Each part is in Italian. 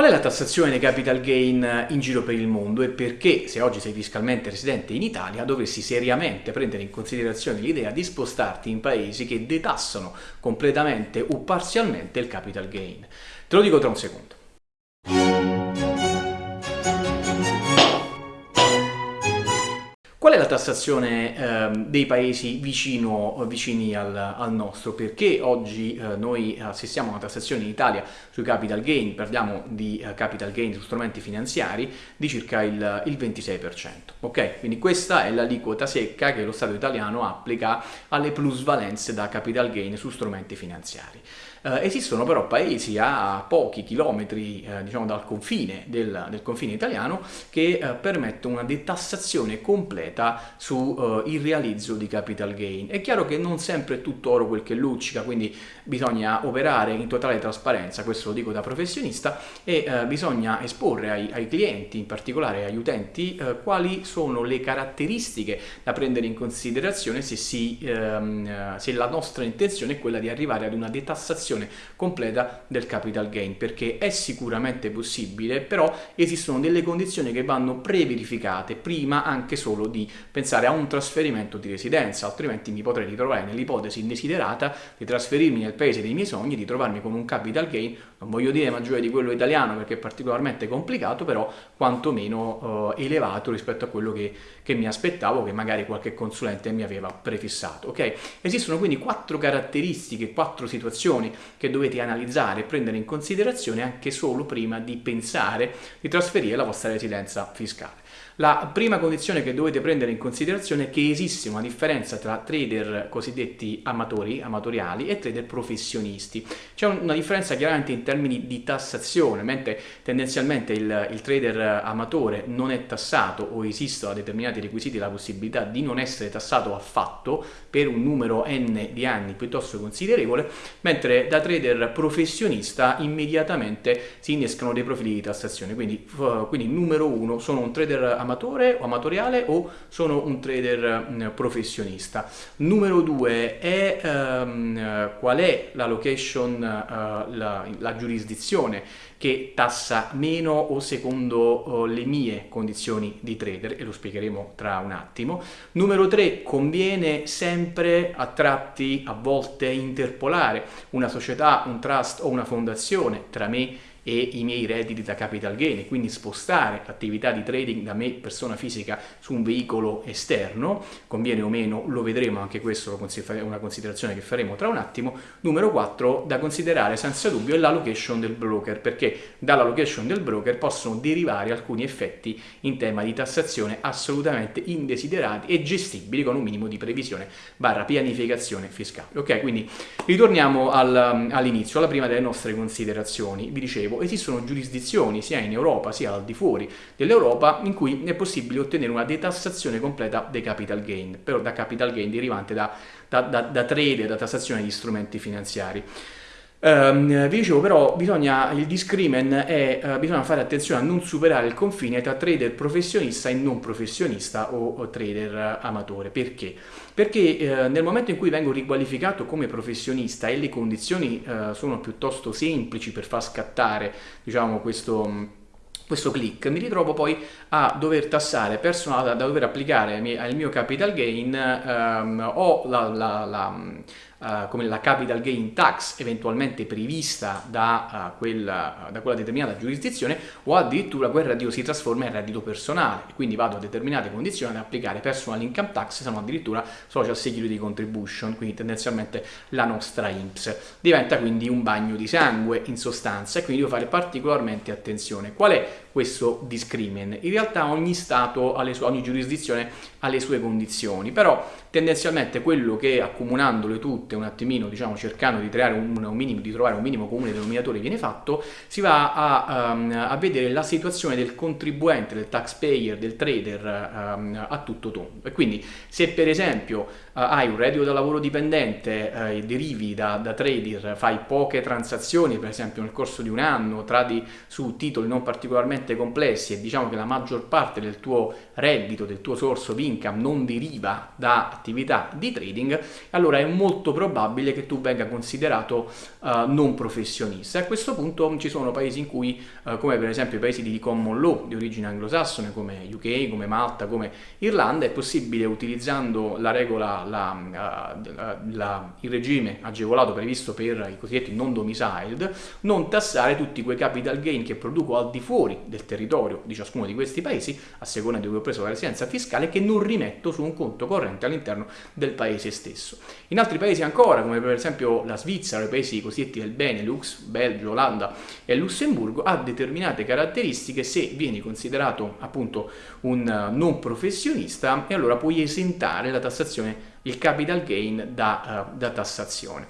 Qual è la tassazione dei capital gain in giro per il mondo e perché, se oggi sei fiscalmente residente in Italia, dovresti seriamente prendere in considerazione l'idea di spostarti in paesi che detassano completamente o parzialmente il capital gain? Te lo dico tra un secondo. Tassazione eh, dei paesi vicino, vicini al, al, nostro? Perché oggi eh, noi assistiamo a una tassazione in Italia sui capital gain, parliamo di eh, capital gain su strumenti finanziari, di circa il, il 26%. Ok? Quindi questa è l'aliquota secca che lo Stato italiano applica alle plusvalenze da capital gain su strumenti finanziari. Eh, esistono però paesi a pochi chilometri eh, diciamo, dal confine, del, del, confine italiano che eh, permettono una detassazione completa sul eh, realizzo di capital gain. È chiaro che non sempre è tutto oro quel che luccica, quindi bisogna operare in totale trasparenza, questo lo dico da professionista, e eh, bisogna esporre ai, ai, clienti, in particolare agli utenti, eh, quali sono le caratteristiche da prendere in considerazione se, si, ehm, se la nostra intenzione è quella di arrivare ad una detassazione liquidazione completa del capital gain perché è sicuramente possibile però esistono delle condizioni che vanno pre-verificate prima anche solo di pensare a un trasferimento di residenza altrimenti mi potrei ritrovare nell'ipotesi indesiderata di trasferirmi nel paese dei miei sogni di trovarmi con un capital gain non voglio dire maggiore di quello italiano perché è particolarmente complicato però quantomeno eh, elevato rispetto a quello che, che mi aspettavo che magari qualche consulente mi aveva prefissato ok? Esistono quindi quattro caratteristiche quattro situazioni che dovete analizzare e prendere in considerazione anche solo prima di pensare di trasferire la vostra residenza fiscale. La prima condizione che dovete prendere in considerazione è che esiste una differenza tra trader cosiddetti amatori, amatoriali e trader professionisti. C'è una differenza chiaramente in termini di tassazione, mentre tendenzialmente il, il, trader amatore non è tassato o esistono a determinati requisiti la possibilità di non essere tassato affatto per un numero n di anni piuttosto considerevole, mentre da trader professionista immediatamente si innescano dei profili di tassazione. Quindi, quindi numero uno, sono un trader amatore o amatoriale o sono un trader professionista. Numero due è um, qual è la location, uh, la, la, giurisdizione che tassa meno o secondo uh, le mie condizioni di trader e lo spiegheremo tra un attimo. Numero tre conviene sempre a tratti a volte interpolare una società, un trust o una fondazione tra me e i miei redditi da capital gain e quindi spostare l'attività di trading da me persona fisica su un veicolo esterno, conviene o meno, lo vedremo anche questo è una considerazione che faremo tra un attimo. Numero 4 da considerare senza dubbio è la location del broker perché dalla location del broker possono derivare alcuni effetti in tema di tassazione assolutamente indesiderati e gestibili con un minimo di previsione barra pianificazione fiscale. Ok, quindi ritorniamo al, all'inizio, alla prima delle nostre considerazioni. Vi dicevo, esistono giurisdizioni sia in Europa sia al di fuori dell'Europa in cui è possibile ottenere una detassazione completa dei capital gain, però da capital gain derivante da, da, da, da trade, da tassazione di strumenti finanziari. Um, vi dicevo però bisogna, il discrimen è, uh, bisogna fare attenzione a non superare il confine tra trader professionista e non professionista o, o trader amatore. Perché? Perché uh, nel momento in cui vengo riqualificato come professionista e le condizioni uh, sono piuttosto semplici per far scattare diciamo, questo questo click, mi ritrovo poi a dover tassare personale, da dover applicare al mio capital gain um, o la, la, la uh, come la capital gain tax eventualmente prevista da, uh, quella, da, quella, determinata giurisdizione o addirittura quel reddito si trasforma in reddito personale. E quindi vado a determinate condizioni ad applicare personal income tax se non addirittura social security contribution quindi tendenzialmente la nostra INPS diventa quindi un bagno di sangue in sostanza e quindi devo fare particolarmente attenzione. Qual è questo discrimen. In realtà ogni stato sue, ogni giurisdizione ha le sue condizioni però tendenzialmente quello che accomunandole tutte un attimino diciamo cercando di, un, un minimo, di trovare un minimo comune denominatore viene fatto si va a, um, a, vedere la situazione del contribuente del taxpayer del trader um, a tutto tondo. E quindi se per esempio hai un reddito da lavoro dipendente uh, e derivi da, da trader fai poche transazioni per esempio nel corso di un anno tradi su titoli non particolarmente complessi e diciamo che la maggior parte del tuo reddito del tuo source of income non deriva da attività di trading, allora è molto probabile che tu venga considerato uh, non professionista. A questo punto ci sono paesi in cui, uh, come per esempio i paesi di common law di origine anglosassone, come UK, come Malta, come Irlanda, è possibile utilizzando la regola, la, uh, la, il regime agevolato previsto per i cosiddetti non domiciled, non tassare tutti quei capital gain che produco al di fuori del territorio di ciascuno di questi paesi, a seconda di dove ho preso la residenza fiscale, che non rimetto su un conto corrente all'interno del paese stesso. In altri paesi ancora, come per esempio la Svizzera, i paesi cosiddetti del Benelux, Belgio, Olanda e Lussemburgo, ha determinate caratteristiche se vieni considerato appunto un non professionista e allora puoi esentare la tassazione, il capital gain da, uh, da tassazione.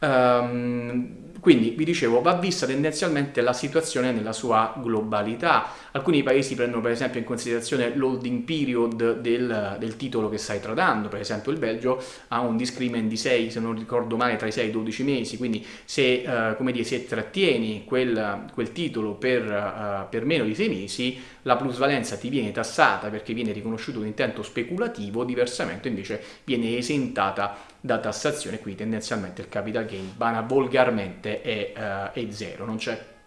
Um, quindi vi dicevo, va vista tendenzialmente la situazione nella sua globalità. Alcuni paesi prendono per esempio in considerazione l'holding period del, del, titolo che stai tradando, per esempio il Belgio ha un discrimen di 6, se non ricordo male, tra i 6 e i 12 mesi, quindi se, come dire, se trattieni quel, quel titolo per, uh, per meno di 6 mesi, la plusvalenza ti viene tassata perché viene riconosciuto un intento speculativo, diversamente invece viene esentata da tassazione, quindi tendenzialmente il capital gain vana volgarmente è, uh, è zero, non c'è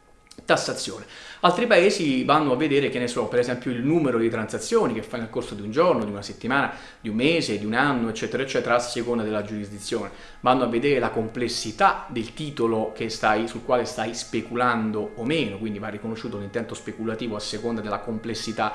tassazione. Altri paesi vanno a vedere, che ne so, per esempio il numero di transazioni che fai nel corso di un giorno, di una settimana, di un mese, di un anno, eccetera, eccetera, a seconda della giurisdizione. Vanno a vedere la complessità del titolo stai, sul quale stai speculando o meno, quindi va riconosciuto l'intento speculativo a seconda della complessità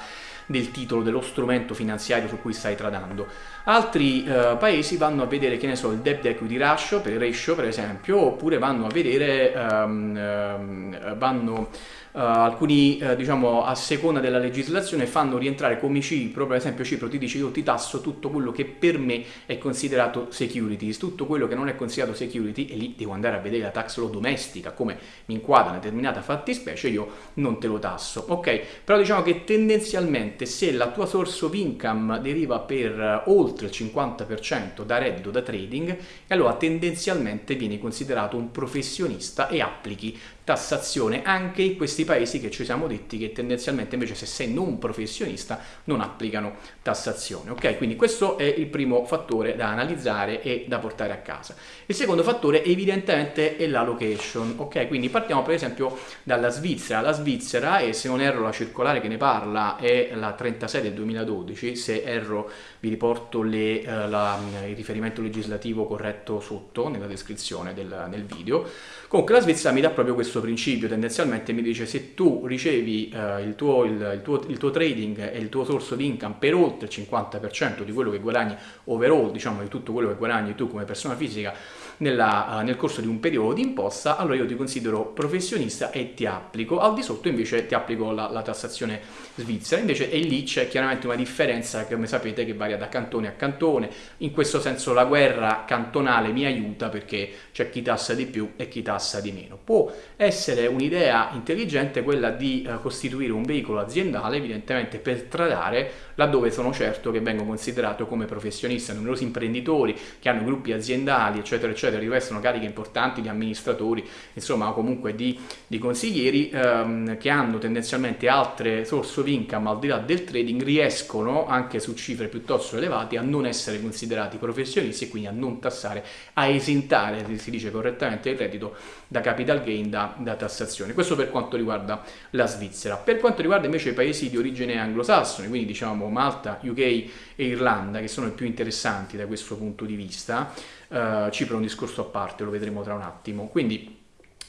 del titolo, dello strumento finanziario su cui stai tradando. Altri eh, paesi vanno a vedere, che ne so, il debt equity ratio per, ratio, per esempio, oppure vanno a vedere, um, um, vanno поэтому Uh, alcuni, uh, diciamo, a seconda della legislazione fanno rientrare come Cipro, per esempio Cipro ti dice io ti tasso tutto quello che per me è considerato securities, tutto quello che non è considerato security e lì devo andare a vedere la tax law domestica, come mi inquadra una determinata fattispecie, io non te lo tasso, ok? Però diciamo che tendenzialmente se la tua source of income deriva per uh, oltre il 50% da reddito da trading, allora tendenzialmente vieni considerato un professionista e applichi tassazione anche in questi paesi che ci siamo detti che tendenzialmente invece se sei non professionista non applicano tassazione. Ok, quindi questo è il primo fattore da analizzare e da portare a casa. Il secondo fattore evidentemente è la location. Ok, quindi partiamo per esempio dalla Svizzera. La Svizzera, e se non erro la circolare che ne parla è la 36 del 2012, se erro vi riporto le, uh, la, il riferimento legislativo corretto sotto nella descrizione del, del video. Comunque la Svizzera mi dà proprio questo principio, tendenzialmente mi dice se tu ricevi uh, il, tuo, il, il, tuo, il, tuo, trading e il tuo source di income per oltre il 50% di quello che guadagni overall, diciamo di tutto quello che guadagni tu come persona fisica nella, uh, nel corso di un periodo di imposta, allora io ti considero professionista e ti applico, al di sotto invece ti applico la, la tassazione svizzera, invece e lì c'è chiaramente una differenza che come sapete che varia da cantone a cantone, in questo senso la guerra cantonale mi aiuta perché c'è chi tassa di più e chi tassa di meno. Può essere un'idea intelligente quella di eh, costituire un veicolo aziendale evidentemente per tradare laddove sono certo che vengo considerato come professionista, numerosi imprenditori che hanno gruppi aziendali eccetera eccetera, rivestono cariche importanti di amministratori, insomma comunque di, di consiglieri ehm, che hanno tendenzialmente altre source of income al di là del trading, riescono anche su cifre piuttosto elevate a non essere considerati professionisti e quindi a non tassare, a esentare, si dice correttamente, il reddito da capital gain, da, da tassazione. Questo per quanto riguarda la Svizzera. Per quanto riguarda invece i paesi di origine anglosassone, quindi diciamo Malta, UK e Irlanda, che sono i più interessanti da questo punto di vista, uh, Cipro è un discorso a parte, lo vedremo tra un attimo. Quindi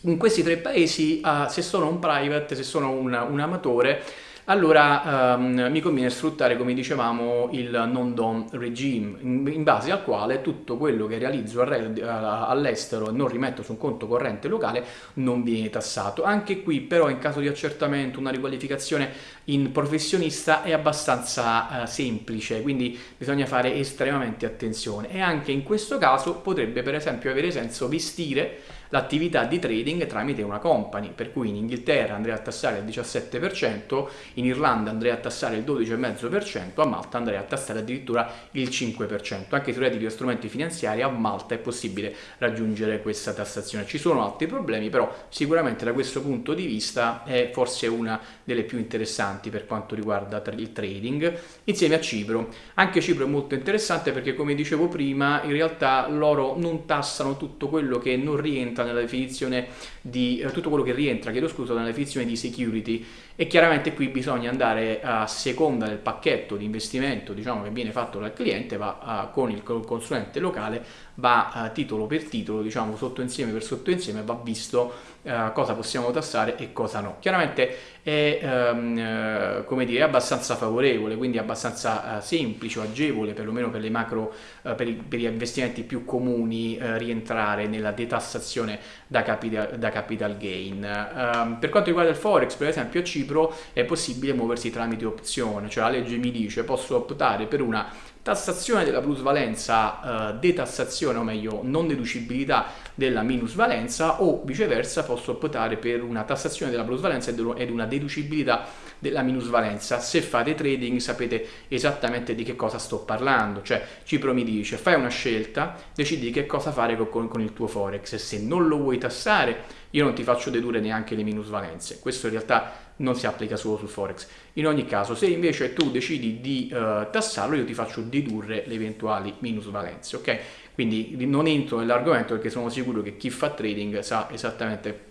in questi tre paesi, uh, se sono un private, se sono un, un amatore, allora um, mi conviene sfruttare, come dicevamo, il non-dom regime, in, in, base al quale tutto quello che realizzo all'estero e non rimetto su un conto corrente locale non viene tassato. Anche qui però in caso di accertamento una riqualificazione in professionista è abbastanza uh, semplice, quindi bisogna fare estremamente attenzione e anche in questo caso potrebbe per esempio avere senso vestire l'attività di trading tramite una company, per cui in Inghilterra andrei a tassare il 17%, in Irlanda andrei a tassare il 12,5%, a Malta andrei a tassare addirittura il 5%. Anche sui redditi di strumenti finanziari a Malta è possibile raggiungere questa tassazione. Ci sono altri problemi, però sicuramente da questo punto di vista è forse una delle più interessanti per quanto riguarda il trading, insieme a Cipro. Anche Cipro è molto interessante perché come dicevo prima, in realtà loro non tassano tutto quello che non rientra nella definizione di eh, tutto quello che rientra, chiedo scusa, nella definizione di security e chiaramente qui bisogna andare a seconda del pacchetto di investimento diciamo, che viene fatto dal cliente, va a, con il consulente locale, va a, titolo per titolo, diciamo sottoinsieme per sottoinsieme, va visto uh, cosa possiamo tassare e cosa no. Chiaramente è, um, come dire, abbastanza favorevole, quindi abbastanza uh, semplice o agevole, perlomeno per macro, uh, per, i, per, gli investimenti più comuni, rientrare nella detassazione da capital, da capital gain. Ehm, per quanto riguarda il Forex, per esempio a Cipro è possibile muoversi tramite opzione, cioè la legge mi dice posso optare per una tassazione della plusvalenza, eh, detassazione o meglio non deducibilità della minusvalenza o viceversa posso optare per una tassazione della plusvalenza ed una deducibilità della minusvalenza. Se fate trading sapete esattamente di che cosa sto parlando, cioè Cipro mi dice fai una scelta, decidi che cosa fare con, con il tuo forex e se non lo vuoi tassare io non ti faccio dedurre neanche le minusvalenze. Questo in realtà non si applica solo sul forex. In ogni caso, se invece tu decidi di uh, tassarlo, io ti faccio dedurre le eventuali minusvalenze, ok? Quindi non entro nell'argomento perché sono sicuro che chi fa trading sa esattamente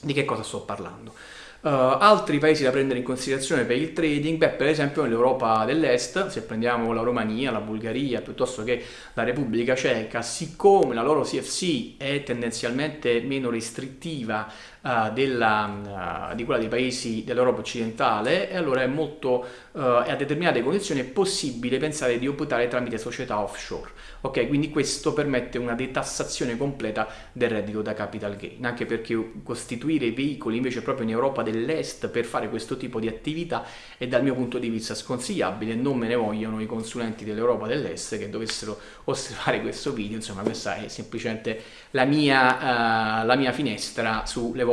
di che cosa sto parlando. Uh, altri paesi da prendere in considerazione per il trading, beh, per esempio nell'Europa dell'Est, se prendiamo la Romania, la Bulgaria, piuttosto che la Repubblica Ceca, siccome la loro CFC è tendenzialmente meno restrittiva uh, della, uh, di quella dei paesi dell'Europa occidentale, e allora è molto, a determinate condizioni è possibile pensare di optare tramite società offshore. Ok, quindi questo permette una detassazione completa del reddito da capital gain, anche perché costituire veicoli invece proprio in Europa dell'Est per fare questo tipo di attività è dal mio punto di vista sconsigliabile, non me ne vogliono i consulenti dell'Europa dell'Est che dovessero osservare questo video, insomma questa è semplicemente la mia, uh, la mia finestra sulle vostre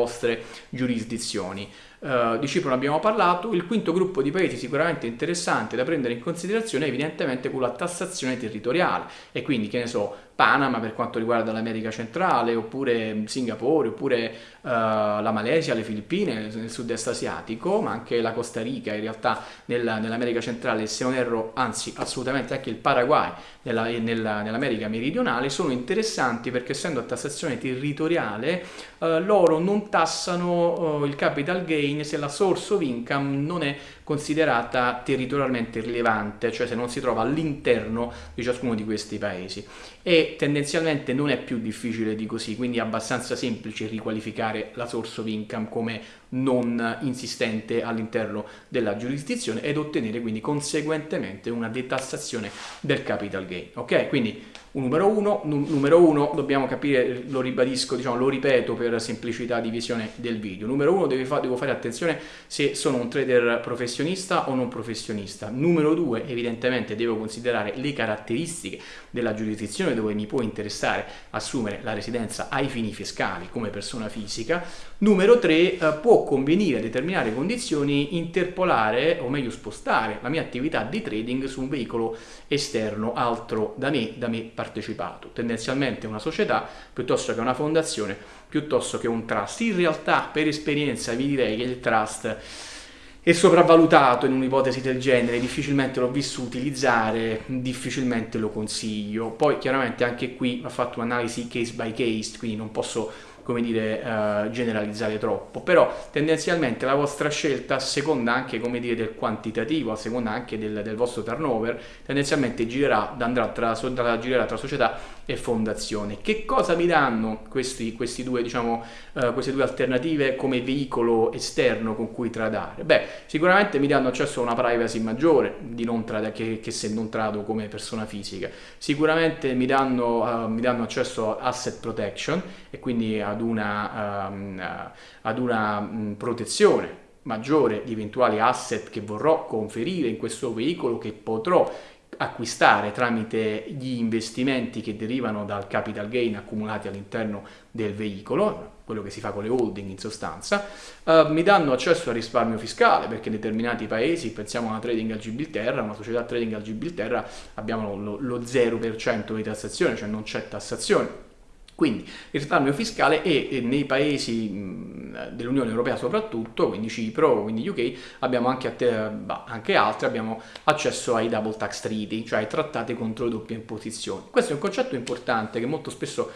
giurisdizioni. Uh, di Cipro ne abbiamo parlato, il quinto gruppo di paesi sicuramente interessante da prendere in considerazione è evidentemente quello a tassazione territoriale e quindi che ne so, Panama per quanto riguarda l'America centrale, oppure Singapore, oppure uh, la Malesia, le Filippine nel sud-est asiatico, ma anche la Costa Rica in realtà nella, nell'America centrale, se non erro, anzi assolutamente anche il Paraguay nella, nella, nell'America meridionale, sono interessanti perché essendo a tassazione territoriale uh, loro non tassano uh, il capital gain se la source of income non è considerata territorialmente rilevante, cioè se non si trova all'interno di ciascuno di questi paesi. E tendenzialmente non è più difficile di così, quindi è abbastanza semplice riqualificare la source of income come non insistente all'interno della giurisdizione ed ottenere quindi conseguentemente una detassazione del capital gain. Ok? Quindi numero uno, numero uno dobbiamo capire, lo ribadisco, diciamo, lo ripeto per semplicità di visione del video. Numero uno fa, devo fare attenzione se sono un trader professionista o non professionista. Numero due evidentemente devo considerare le caratteristiche della giurisdizione dove mi può interessare assumere la residenza ai fini fiscali come persona fisica. Numero tre eh, può convenire a determinate condizioni interpolare o meglio spostare la mia attività di trading su un veicolo esterno altro da me, da me partecipato, tendenzialmente una società piuttosto che una fondazione, piuttosto che un trust. In realtà per esperienza vi direi che il trust è sopravvalutato in un'ipotesi del genere, difficilmente l'ho visto utilizzare, difficilmente lo consiglio. Poi chiaramente anche qui va fatto un'analisi case by case, quindi non posso come dire, uh, generalizzare troppo, però tendenzialmente la vostra scelta a seconda anche come dire, del quantitativo, a seconda anche del, del vostro turnover, tendenzialmente girerà, andrà tra, girerà tra società e fondazione. Che cosa mi danno questi, questi due, diciamo, uh, queste due alternative come veicolo esterno con cui tradare? Beh, sicuramente mi danno accesso a una privacy maggiore di non trada, che, che, se non trado come persona fisica. Sicuramente mi danno, uh, mi danno accesso a asset protection e quindi ad ad una, um, ad una um, protezione maggiore di eventuali asset che vorrò conferire in questo veicolo che potrò acquistare tramite gli investimenti che derivano dal capital gain accumulati all'interno del veicolo, quello che si fa con le holding in sostanza, uh, mi danno accesso al risparmio fiscale perché in determinati paesi, pensiamo a una trading al Gibilterra, una società trading al Gibilterra, abbiamo lo, lo 0% di tassazione, cioè non c'è tassazione quindi il risparmio fiscale e nei paesi dell'Unione Europea soprattutto, quindi Cipro, quindi UK, abbiamo anche, bah, anche altri, abbiamo accesso ai double tax treaty, cioè ai trattati contro le doppie imposizioni. Questo è un concetto importante che molto spesso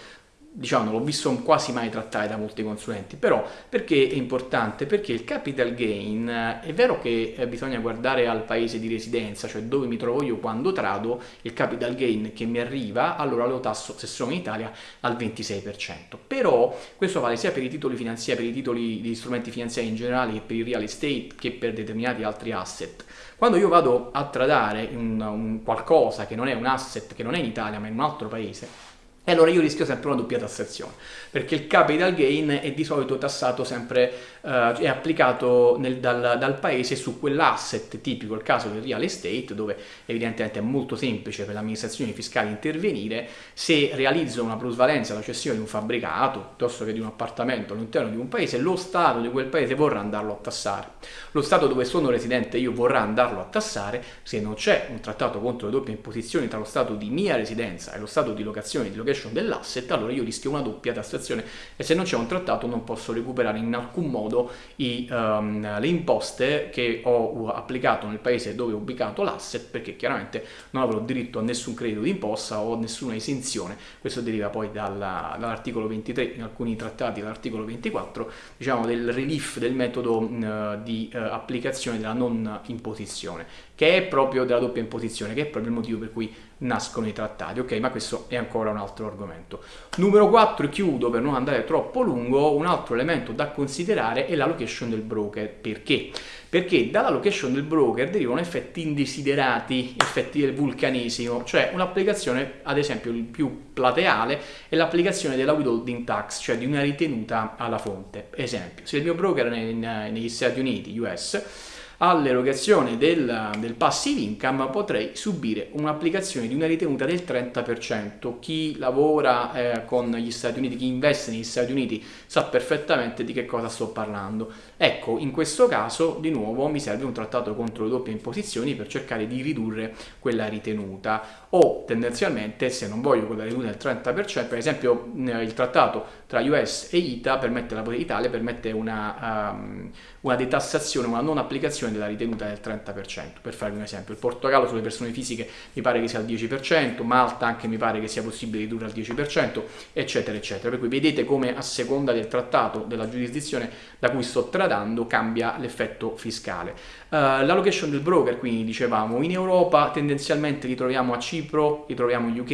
diciamo non l'ho visto quasi mai trattare da molti consulenti, però perché è importante? Perché il capital gain è vero che eh, bisogna guardare al paese di residenza, cioè dove mi trovo io quando trado, il capital gain che mi arriva, allora lo tasso se sono in Italia al 26%. Però questo vale sia per i titoli finanziari, per i titoli di strumenti finanziari in generale che per il real estate che per determinati altri asset. Quando io vado a tradare un, un qualcosa che non è un asset, che non è in Italia ma in un altro paese, e allora io rischio sempre una doppia tassazione, perché il capital gain è di solito tassato sempre, eh, è applicato nel, dal, dal, paese su quell'asset tipico, il caso del real estate, dove evidentemente è molto semplice per l'amministrazione fiscale intervenire, se realizzo una plusvalenza, la cessione di un fabbricato, piuttosto che di un appartamento all'interno di un paese, lo Stato di quel paese vorrà andarlo a tassare. Lo Stato dove sono residente io vorrà andarlo a tassare, se non c'è un trattato contro le doppie imposizioni tra lo Stato di mia residenza e lo Stato di locazione di valuation dell'asset, allora io rischio una doppia tassazione e se non c'è un trattato non posso recuperare in alcun modo i, um, le imposte che ho applicato nel paese dove ho ubicato l'asset perché chiaramente non avrò diritto a nessun credito d'imposta o nessuna esenzione, questo deriva poi dalla, dall'articolo 23, in alcuni trattati dall'articolo 24, diciamo del relief del metodo uh, di uh, applicazione della non imposizione, che è proprio della doppia imposizione, che è proprio il motivo per cui nascono i trattati, ok? Ma questo è ancora un altro argomento. Numero 4, chiudo per non andare troppo lungo, un altro elemento da considerare è la location del broker. Perché? Perché dalla location del broker derivano effetti indesiderati, effetti del vulcanesimo, cioè un'applicazione, ad esempio il più plateale, è l'applicazione della withholding tax, cioè di una ritenuta alla fonte. Esempio, se il mio broker è negli Stati Uniti, US, all'erogazione del, del passive income potrei subire un'applicazione di una ritenuta del 30%. Chi lavora eh, con gli Stati Uniti, chi investe negli Stati Uniti sa perfettamente di che cosa sto parlando. Ecco, in questo caso di nuovo mi serve un trattato contro le doppie imposizioni per cercare di ridurre quella ritenuta o tendenzialmente se non voglio quella ritenuta del 30%, per esempio il trattato tra US e ITA permette la Italia permette una, um, una detassazione, una non applicazione della ritenuta del 30%, per farvi un esempio. Il Portogallo sulle persone fisiche mi pare che sia al 10%, Malta anche mi pare che sia possibile ridurre al 10%, eccetera, eccetera. Per cui vedete come a seconda del trattato, della giurisdizione da cui sto tradando, cambia l'effetto fiscale. Uh, la location del broker, quindi dicevamo, in Europa tendenzialmente li troviamo a Cipro, li troviamo in UK,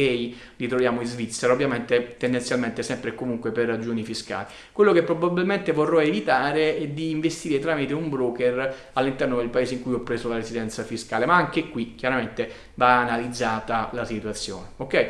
li troviamo in Svizzera, ovviamente tendenzialmente sempre e comunque per ragioni fiscali. Quello che probabilmente vorrò evitare è di investire tramite un broker all'interno all'interno del paese in cui ho preso la residenza fiscale, ma anche qui chiaramente va analizzata la situazione. Ok?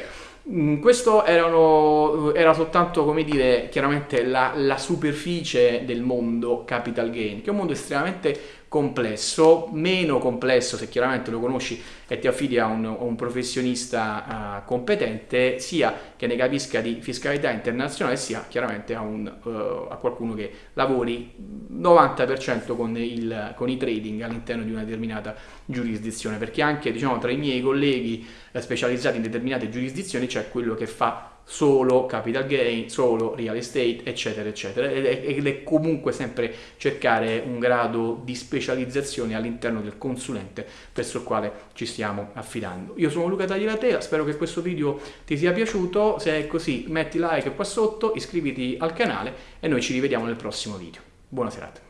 Mm, questo erano, era soltanto, come dire, chiaramente la, la superficie del mondo capital gain, che è un mondo estremamente complesso, meno complesso se chiaramente lo conosci e ti affidi a un, un professionista uh, competente, sia che ne capisca di fiscalità internazionale, sia chiaramente a, un, uh, a qualcuno che lavori 90% con, il, con i trading all'interno di una determinata giurisdizione, perché anche diciamo, tra i miei colleghi eh, specializzati in determinate giurisdizioni c'è quello che fa solo capital gain, solo real estate, eccetera, eccetera. Ed è comunque sempre cercare un grado di specializzazione all'interno del consulente verso il quale ci stiamo affidando. Io sono Luca Tagliatela, spero che questo video ti sia piaciuto, se è così metti like qua sotto, iscriviti al canale e noi ci rivediamo nel prossimo video. Buona serata.